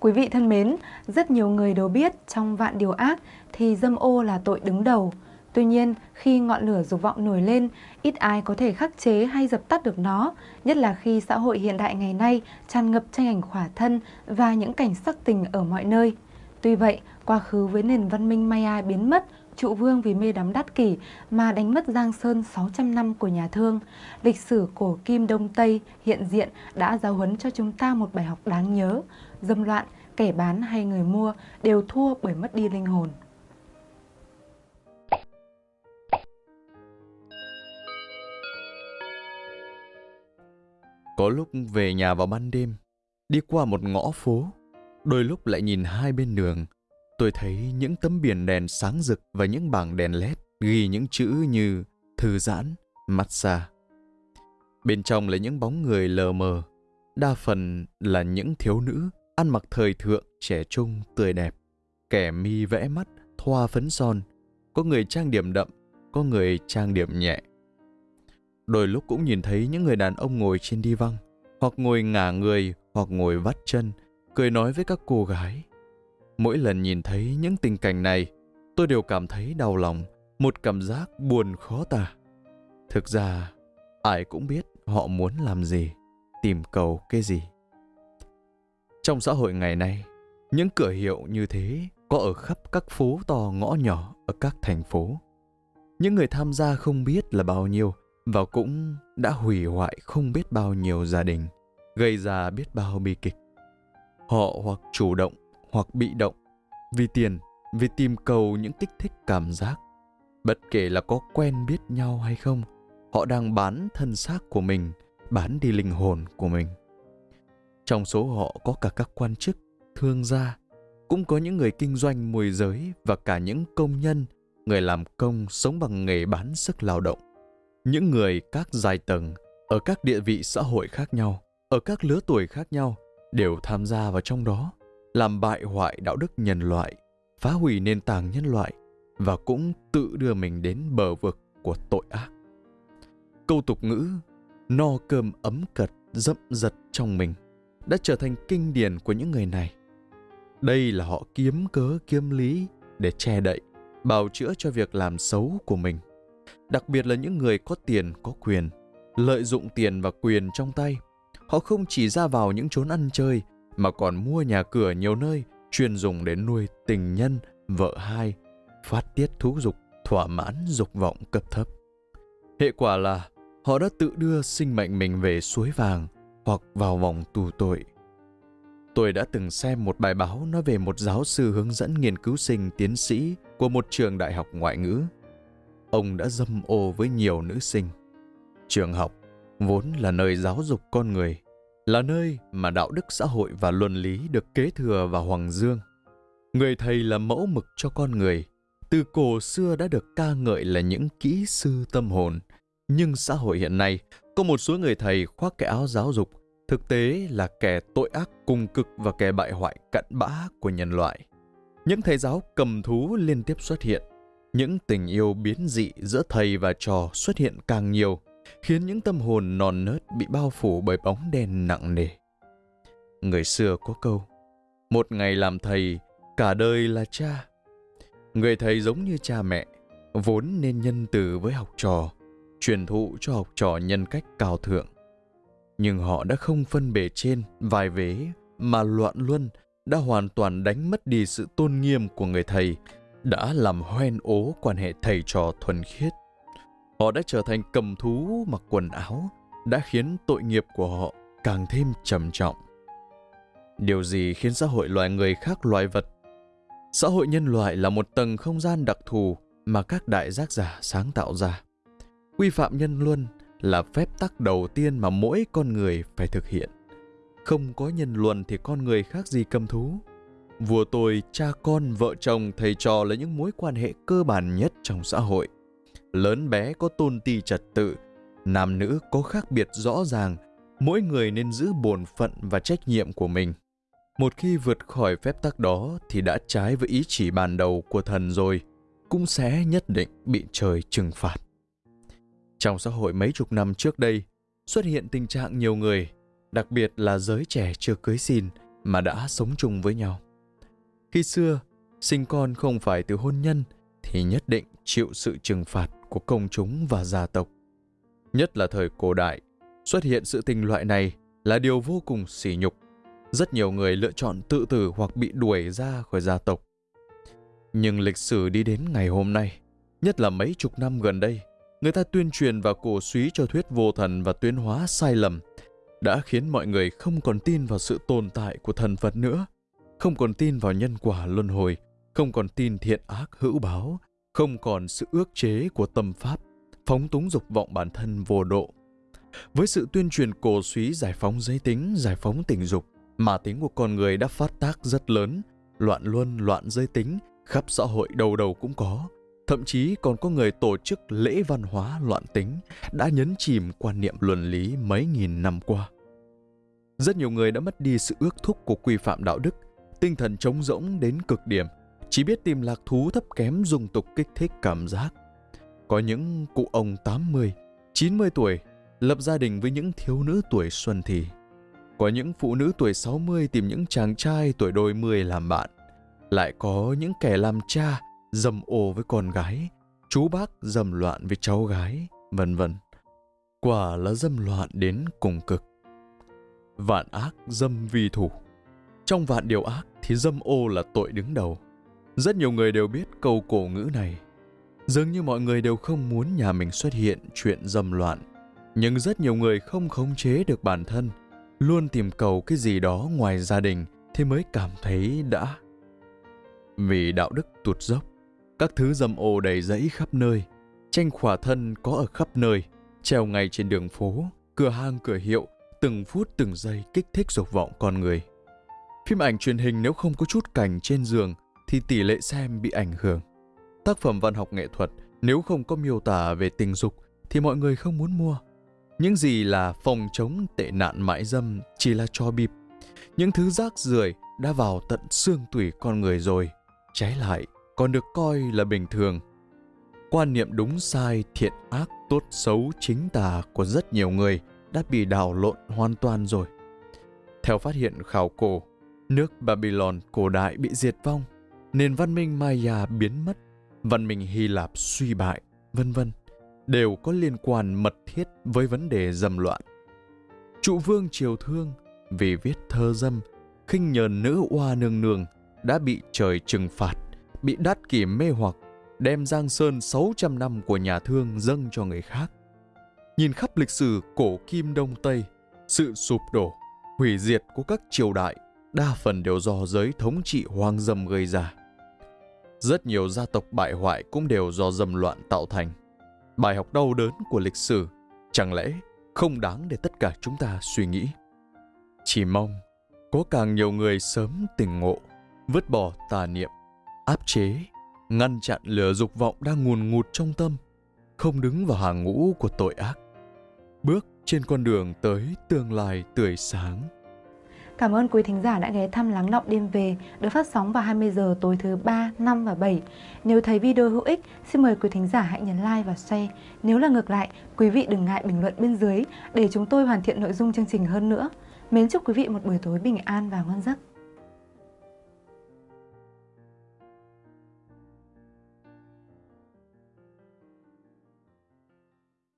Quý vị thân mến, rất nhiều người đều biết trong vạn điều ác thì dâm ô là tội đứng đầu. Tuy nhiên, khi ngọn lửa dục vọng nổi lên, ít ai có thể khắc chế hay dập tắt được nó, nhất là khi xã hội hiện đại ngày nay tràn ngập tranh ảnh khỏa thân và những cảnh sắc tình ở mọi nơi. Tuy vậy, quá khứ với nền văn minh Maya biến mất, trụ vương vì mê đắm đắt kỷ mà đánh mất Giang Sơn 600 năm của nhà thương. Lịch sử cổ kim Đông Tây hiện diện đã giáo huấn cho chúng ta một bài học đáng nhớ. Dâm loạn, kẻ bán hay người mua đều thua bởi mất đi linh hồn. Có lúc về nhà vào ban đêm, đi qua một ngõ phố, đôi lúc lại nhìn hai bên đường, tôi thấy những tấm biển đèn sáng rực và những bảng đèn led ghi những chữ như thư giãn, massage. Bên trong là những bóng người lờ mờ, đa phần là những thiếu nữ ăn mặc thời thượng, trẻ trung, tươi đẹp. Kẻ mi vẽ mắt, thoa phấn son, có người trang điểm đậm, có người trang điểm nhẹ. Đôi lúc cũng nhìn thấy những người đàn ông ngồi trên đi văng, hoặc ngồi ngả người, hoặc ngồi vắt chân, cười nói với các cô gái. Mỗi lần nhìn thấy những tình cảnh này, tôi đều cảm thấy đau lòng, một cảm giác buồn khó tả. Thực ra, ai cũng biết họ muốn làm gì, tìm cầu cái gì. Trong xã hội ngày nay, những cửa hiệu như thế có ở khắp các phố to ngõ nhỏ ở các thành phố. Những người tham gia không biết là bao nhiêu và cũng đã hủy hoại không biết bao nhiêu gia đình, gây ra biết bao bi kịch. Họ hoặc chủ động hoặc bị động vì tiền, vì tìm cầu những kích thích cảm giác. Bất kể là có quen biết nhau hay không, họ đang bán thân xác của mình, bán đi linh hồn của mình. Trong số họ có cả các quan chức, thương gia, cũng có những người kinh doanh môi giới và cả những công nhân, người làm công sống bằng nghề bán sức lao động. Những người các giai tầng, ở các địa vị xã hội khác nhau, ở các lứa tuổi khác nhau, đều tham gia vào trong đó, làm bại hoại đạo đức nhân loại, phá hủy nền tảng nhân loại và cũng tự đưa mình đến bờ vực của tội ác. Câu tục ngữ no cơm ấm cật dậm giật trong mình đã trở thành kinh điển của những người này. Đây là họ kiếm cớ kiếm lý để che đậy, bào chữa cho việc làm xấu của mình. Đặc biệt là những người có tiền, có quyền, lợi dụng tiền và quyền trong tay. Họ không chỉ ra vào những chốn ăn chơi, mà còn mua nhà cửa nhiều nơi chuyên dùng để nuôi tình nhân, vợ hai, phát tiết thú dục, thỏa mãn dục vọng cấp thấp. Hệ quả là họ đã tự đưa sinh mệnh mình về suối vàng, hoặc vào vòng tù tội. Tôi đã từng xem một bài báo nói về một giáo sư hướng dẫn nghiên cứu sinh tiến sĩ của một trường đại học ngoại ngữ. Ông đã dâm ô với nhiều nữ sinh. Trường học vốn là nơi giáo dục con người, là nơi mà đạo đức xã hội và luân lý được kế thừa và Hoàng Dương. Người thầy là mẫu mực cho con người, từ cổ xưa đã được ca ngợi là những kỹ sư tâm hồn. Nhưng xã hội hiện nay có một số người thầy khoác cái áo giáo dục, thực tế là kẻ tội ác cùng cực và kẻ bại hoại cặn bã của nhân loại. Những thầy giáo cầm thú liên tiếp xuất hiện. Những tình yêu biến dị giữa thầy và trò xuất hiện càng nhiều, khiến những tâm hồn non nớt bị bao phủ bởi bóng đen nặng nề. Người xưa có câu, một ngày làm thầy, cả đời là cha. Người thầy giống như cha mẹ, vốn nên nhân từ với học trò, truyền thụ cho học trò nhân cách cao thượng. Nhưng họ đã không phân bề trên, vài vế, mà loạn luân đã hoàn toàn đánh mất đi sự tôn nghiêm của người thầy, đã làm hoen ố quan hệ thầy trò thuần khiết. Họ đã trở thành cầm thú mặc quần áo, đã khiến tội nghiệp của họ càng thêm trầm trọng. Điều gì khiến xã hội loài người khác loài vật? Xã hội nhân loại là một tầng không gian đặc thù mà các đại giác giả sáng tạo ra. Quy phạm nhân luân là phép tắc đầu tiên mà mỗi con người phải thực hiện. Không có nhân luân thì con người khác gì cầm thú. Vua tôi, cha con, vợ chồng, thầy trò là những mối quan hệ cơ bản nhất trong xã hội. Lớn bé có tôn ti trật tự, nam nữ có khác biệt rõ ràng, mỗi người nên giữ bổn phận và trách nhiệm của mình. Một khi vượt khỏi phép tắc đó thì đã trái với ý chỉ ban đầu của thần rồi, cũng sẽ nhất định bị trời trừng phạt. Trong xã hội mấy chục năm trước đây, xuất hiện tình trạng nhiều người, đặc biệt là giới trẻ chưa cưới xin, mà đã sống chung với nhau. Khi xưa, sinh con không phải từ hôn nhân thì nhất định chịu sự trừng phạt của công chúng và gia tộc. Nhất là thời cổ đại, xuất hiện sự tình loại này là điều vô cùng sỉ nhục. Rất nhiều người lựa chọn tự tử hoặc bị đuổi ra khỏi gia tộc. Nhưng lịch sử đi đến ngày hôm nay, nhất là mấy chục năm gần đây, người ta tuyên truyền và cổ suý cho thuyết vô thần và tuyên hóa sai lầm, đã khiến mọi người không còn tin vào sự tồn tại của thần Phật nữa, không còn tin vào nhân quả luân hồi, không còn tin thiện ác hữu báo, không còn sự ước chế của tâm pháp, phóng túng dục vọng bản thân vô độ. Với sự tuyên truyền cổ suý giải phóng giới tính, giải phóng tình dục, mà tính của con người đã phát tác rất lớn, loạn luân, loạn giới tính, khắp xã hội đầu đầu cũng có. Thậm chí còn có người tổ chức lễ văn hóa loạn tính đã nhấn chìm quan niệm luân lý mấy nghìn năm qua. Rất nhiều người đã mất đi sự ước thúc của quy phạm đạo đức, tinh thần trống rỗng đến cực điểm, chỉ biết tìm lạc thú thấp kém dùng tục kích thích cảm giác. Có những cụ ông 80, 90 tuổi lập gia đình với những thiếu nữ tuổi xuân thì. Có những phụ nữ tuổi 60 tìm những chàng trai tuổi đôi mươi làm bạn. Lại có những kẻ làm cha dầm ô với con gái, chú bác dầm loạn với cháu gái, vân vân. Quả là dâm loạn đến cùng cực. Vạn ác dâm vi thủ. Trong vạn điều ác thì dâm ô là tội đứng đầu. Rất nhiều người đều biết câu cổ ngữ này. Dường như mọi người đều không muốn nhà mình xuất hiện chuyện dâm loạn. Nhưng rất nhiều người không khống chế được bản thân, luôn tìm cầu cái gì đó ngoài gia đình thì mới cảm thấy đã. Vì đạo đức tụt dốc, các thứ dâm ô đầy rẫy khắp nơi, tranh khỏa thân có ở khắp nơi, treo ngay trên đường phố, cửa hàng cửa hiệu, từng phút từng giây kích thích dục vọng con người. Phim ảnh truyền hình nếu không có chút cảnh trên giường thì tỷ lệ xem bị ảnh hưởng. Tác phẩm văn học nghệ thuật nếu không có miêu tả về tình dục thì mọi người không muốn mua. Những gì là phòng chống tệ nạn mại dâm chỉ là cho bịp. Những thứ rác rưởi đã vào tận xương tủy con người rồi. Trái lại, còn được coi là bình thường. Quan niệm đúng sai, thiện ác, tốt xấu, chính tà của rất nhiều người đã bị đảo lộn hoàn toàn rồi. Theo phát hiện khảo cổ, nước Babylon cổ đại bị diệt vong, nền văn minh Maya biến mất, văn minh Hy Lạp suy bại, vân vân, đều có liên quan mật thiết với vấn đề dâm loạn. Trụ vương Triều Thương vì viết thơ dâm, khinh nhờn nữ oa nương nương đã bị trời trừng phạt bị đát kỷ mê hoặc, đem Giang Sơn 600 năm của nhà thương dâng cho người khác. Nhìn khắp lịch sử cổ kim Đông Tây, sự sụp đổ, hủy diệt của các triều đại đa phần đều do giới thống trị hoang dâm gây ra. Rất nhiều gia tộc bại hoại cũng đều do dâm loạn tạo thành. Bài học đau đớn của lịch sử chẳng lẽ không đáng để tất cả chúng ta suy nghĩ. Chỉ mong có càng nhiều người sớm tỉnh ngộ, vứt bỏ tà niệm, áp chế, ngăn chặn lửa dục vọng đang nguồn ngụt trong tâm, không đứng vào hàng ngũ của tội ác. Bước trên con đường tới tương lai tươi sáng. Cảm ơn quý thính giả đã ghé thăm Lắng Động Đêm Về được phát sóng vào 20 giờ tối thứ 3, 5 và 7. Nếu thấy video hữu ích, xin mời quý thính giả hãy nhấn like và share. Nếu là ngược lại, quý vị đừng ngại bình luận bên dưới để chúng tôi hoàn thiện nội dung chương trình hơn nữa. Mến chúc quý vị một buổi tối bình an và ngon giấc.